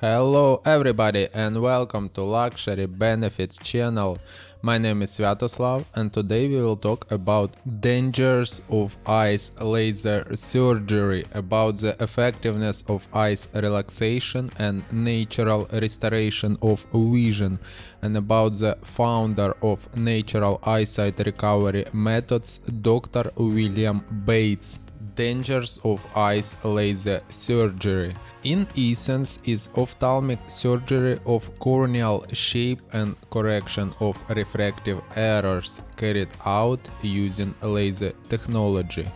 Hello everybody and welcome to Luxury Benefits channel. My name is Sviatoslav and today we will talk about dangers of eyes laser surgery, about the effectiveness of eyes relaxation and natural restoration of vision and about the founder of natural eyesight recovery methods Dr. William Bates. Dangers of eyes laser surgery. In essence is ophthalmic surgery of corneal shape and correction of refractive errors carried out using laser technology.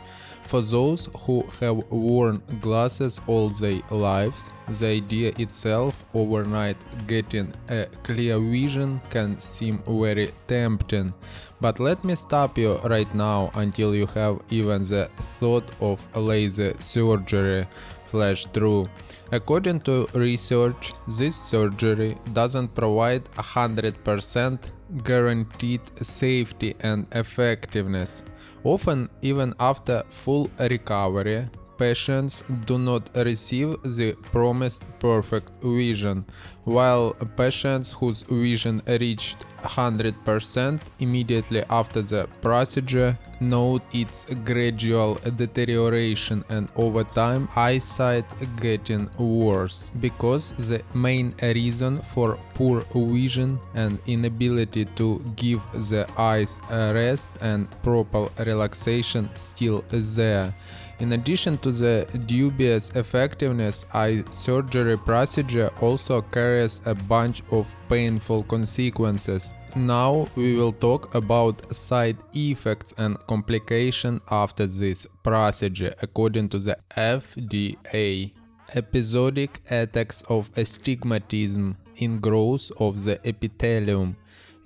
For those who have worn glasses all their lives, the idea itself overnight getting a clear vision can seem very tempting. But let me stop you right now until you have even the thought of laser surgery flash through. According to research, this surgery doesn't provide 100% guaranteed safety and effectiveness. Often, even after full recovery, patients do not receive the promised perfect vision, while patients whose vision reached 100% immediately after the procedure note its gradual deterioration and over time eyesight getting worse. Because the main reason for poor vision and inability to give the eyes rest and proper relaxation still there in addition to the dubious effectiveness, eye surgery procedure also carries a bunch of painful consequences. Now we will talk about side effects and complications after this procedure according to the FDA. Episodic attacks of astigmatism, ingrowth of the epithelium,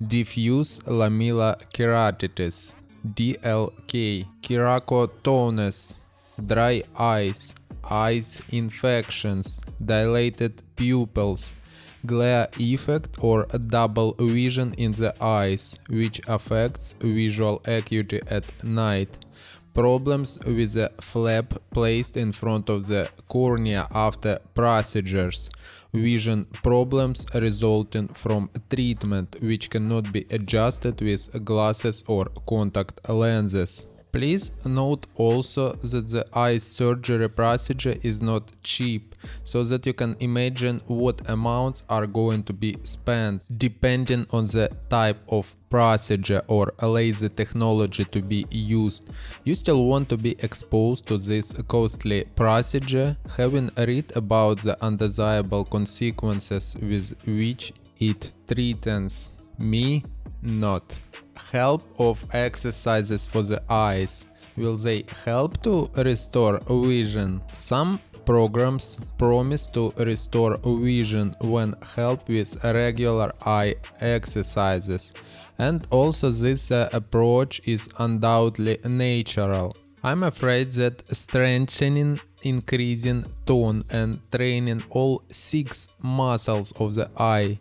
diffuse lamellar keratitis, DLK, keratoconus, dry eyes, eyes infections, dilated pupils, glare effect or double vision in the eyes, which affects visual acuity at night, problems with the flap placed in front of the cornea after procedures, vision problems resulting from treatment which cannot be adjusted with glasses or contact lenses. Please note also that the eye surgery procedure is not cheap, so that you can imagine what amounts are going to be spent depending on the type of procedure or laser technology to be used. You still want to be exposed to this costly procedure, having read about the undesirable consequences with which it threatens me not help of exercises for the eyes. Will they help to restore vision? Some programs promise to restore vision when helped with regular eye exercises. And also this uh, approach is undoubtedly natural. I'm afraid that strengthening, increasing tone and training all six muscles of the eye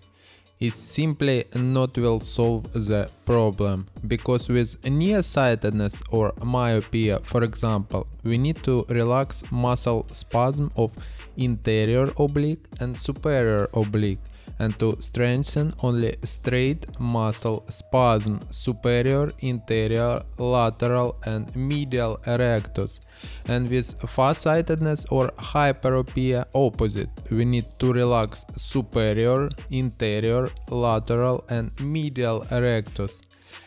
is simply not will solve the problem. Because with nearsightedness or myopia for example we need to relax muscle spasm of inferior oblique and superior oblique and to strengthen only straight muscle spasm, superior, inferior, lateral and medial rectus. And with farsightedness or hyperopia opposite, we need to relax superior, inferior, lateral and medial rectus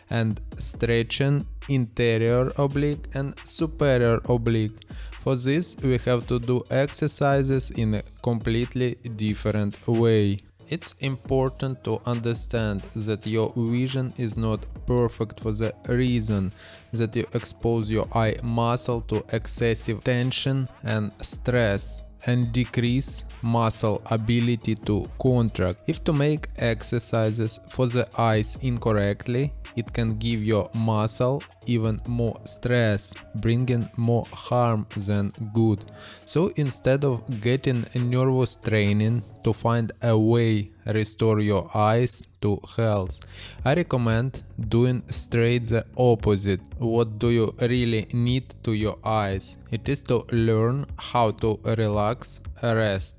and stretching inferior oblique and superior oblique. For this we have to do exercises in a completely different way. It's important to understand that your vision is not perfect for the reason that you expose your eye muscle to excessive tension and stress and decrease muscle ability to contract. If to make exercises for the eyes incorrectly, it can give your muscle even more stress, bringing more harm than good. So instead of getting nervous training to find a way restore your eyes to health, I recommend doing straight the opposite. What do you really need to your eyes? It is to learn how to relax, rest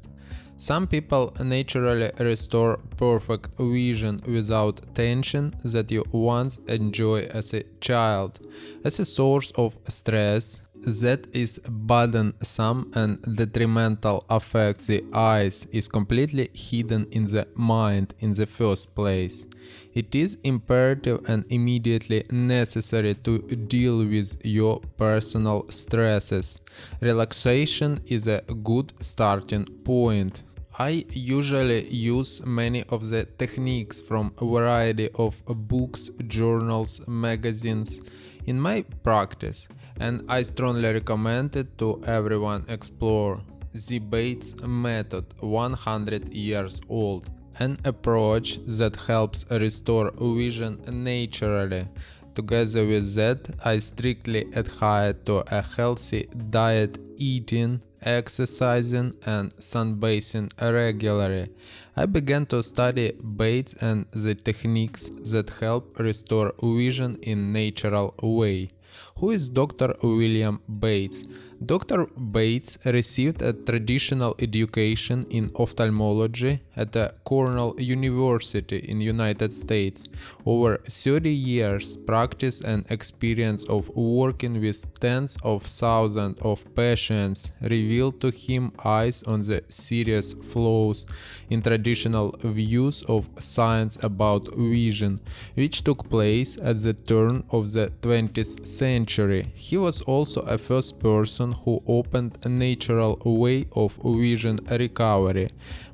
Some people naturally restore perfect vision without tension that you once enjoy as a child. As a source of stress, that is burdensome and detrimental affects the eyes is completely hidden in the mind in the first place. It is imperative and immediately necessary to deal with your personal stresses. Relaxation is a good starting point. I usually use many of the techniques from a variety of books, journals, magazines in my practice and I strongly recommend it to everyone explore. The Bates method 100 years old an approach that helps restore vision naturally. Together with that, I strictly adhere to a healthy diet, eating, exercising, and sunbathing regularly. I began to study Bates and the techniques that help restore vision in natural way. Who is Dr. William Bates? Dr. Bates received a traditional education in ophthalmology at the Cornell University in United States. Over 30 years practice and experience of working with tens of thousands of patients revealed to him eyes on the serious flaws in traditional views of science about vision, which took place at the turn of the 20th century. He was also a first person who opened a natural way of vision recovery,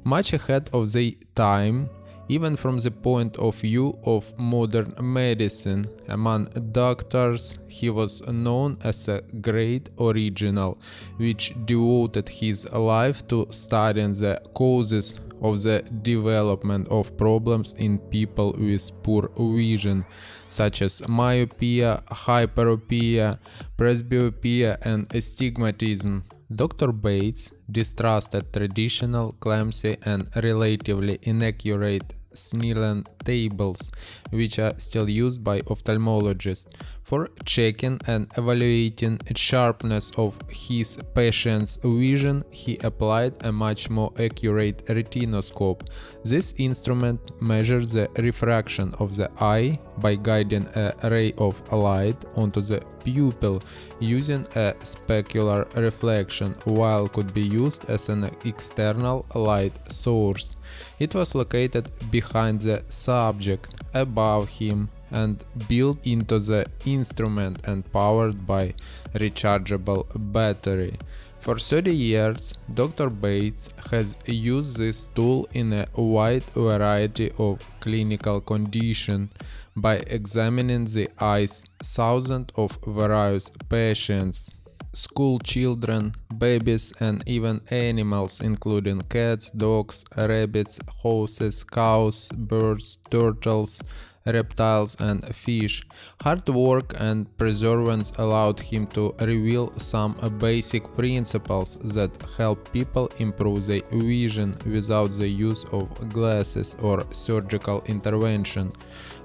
much ahead of the time, even from the point of view of modern medicine. Among doctors, he was known as a great original, which devoted his life to studying the causes of the development of problems in people with poor vision, such as myopia, hyperopia, presbyopia, and astigmatism. Dr. Bates distrusted traditional, clumsy, and relatively inaccurate Snellen tables, which are still used by ophthalmologists. For checking and evaluating sharpness of his patient's vision, he applied a much more accurate retinoscope. This instrument measures the refraction of the eye by guiding a ray of light onto the pupil using a specular reflection, while could be used as an external light source. It was located behind the subject, above him, and built into the instrument and powered by rechargeable battery. For 30 years, Dr. Bates has used this tool in a wide variety of clinical conditions by examining the eyes thousands of various patients school children, babies and even animals including cats, dogs, rabbits, horses, cows, birds, turtles, reptiles and fish. Hard work and perseverance allowed him to reveal some basic principles that help people improve their vision without the use of glasses or surgical intervention.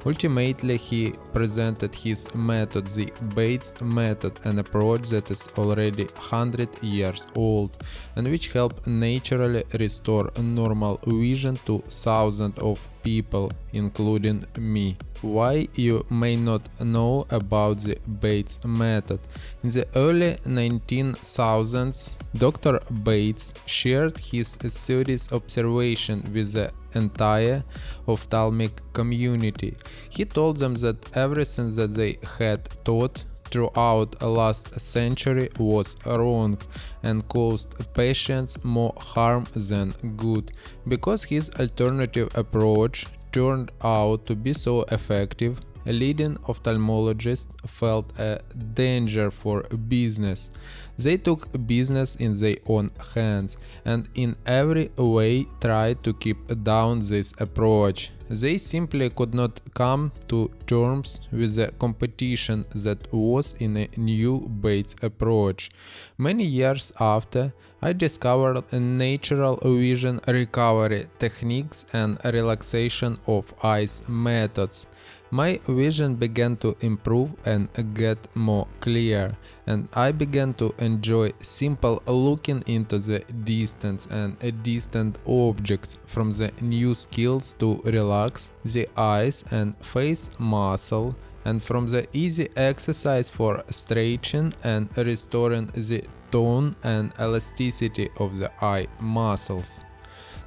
Ultimately, he presented his method, the Bates method, an approach that is already 100 years old and which helped naturally restore normal vision to thousands of people, including me. Why you may not know about the Bates method. In the early 1900s, Dr. Bates shared his series observation with the entire ophthalmic community. He told them that everything that they had taught throughout last century was wrong and caused patients more harm than good, because his alternative approach turned out to be so effective a leading ophthalmologist felt a danger for business. They took business in their own hands and in every way tried to keep down this approach. They simply could not come to terms with the competition that was in a new Bates approach. Many years after, I discovered natural vision recovery techniques and relaxation of eyes methods. My vision began to improve and get more clear, and I began to enjoy simple looking into the distance and distant objects from the new skills to relax the eyes and face muscle and from the easy exercise for stretching and restoring the tone and elasticity of the eye muscles.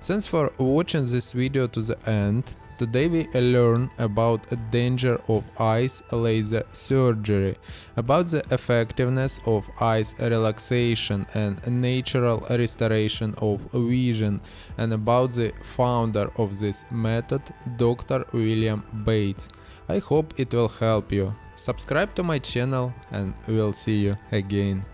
Thanks for watching this video to the end. Today we learn about a danger of eyes laser surgery, about the effectiveness of eyes relaxation and natural restoration of vision, and about the founder of this method, Dr. William Bates. I hope it will help you. Subscribe to my channel and we'll see you again.